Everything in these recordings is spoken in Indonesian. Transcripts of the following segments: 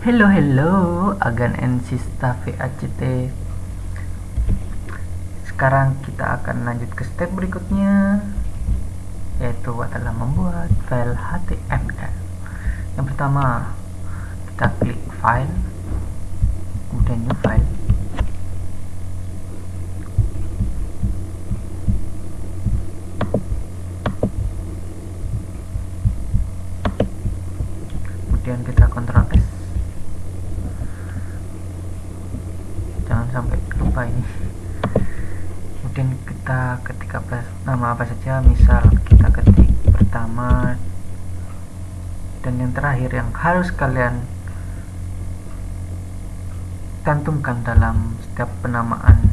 Hello hello Agan NC Staff VACT Sekarang kita akan lanjut ke step berikutnya Yaitu adalah membuat file HTML Yang pertama Kita klik file Kemudian new file. Kemudian kita kontrol sampai lupa ini. Kemudian kita ketik apa nama apa saja misal kita ketik pertama dan yang terakhir yang harus kalian cantumkan dalam setiap penamaan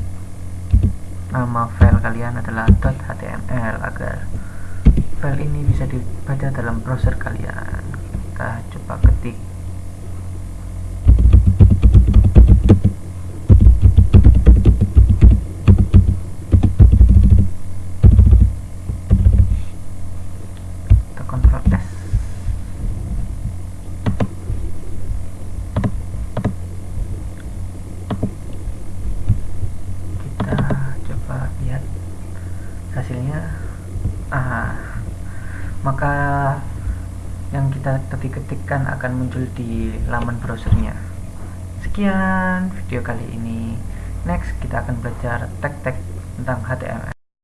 nama file kalian adalah .html agar file ini bisa dibaca dalam browser kalian. Kita coba ketik kita kontrol S kita coba lihat hasilnya. Ah maka yang kita ketik-ketikkan akan muncul di laman browsernya. Sekian video kali ini. Next kita akan belajar tag-tag tentang HTML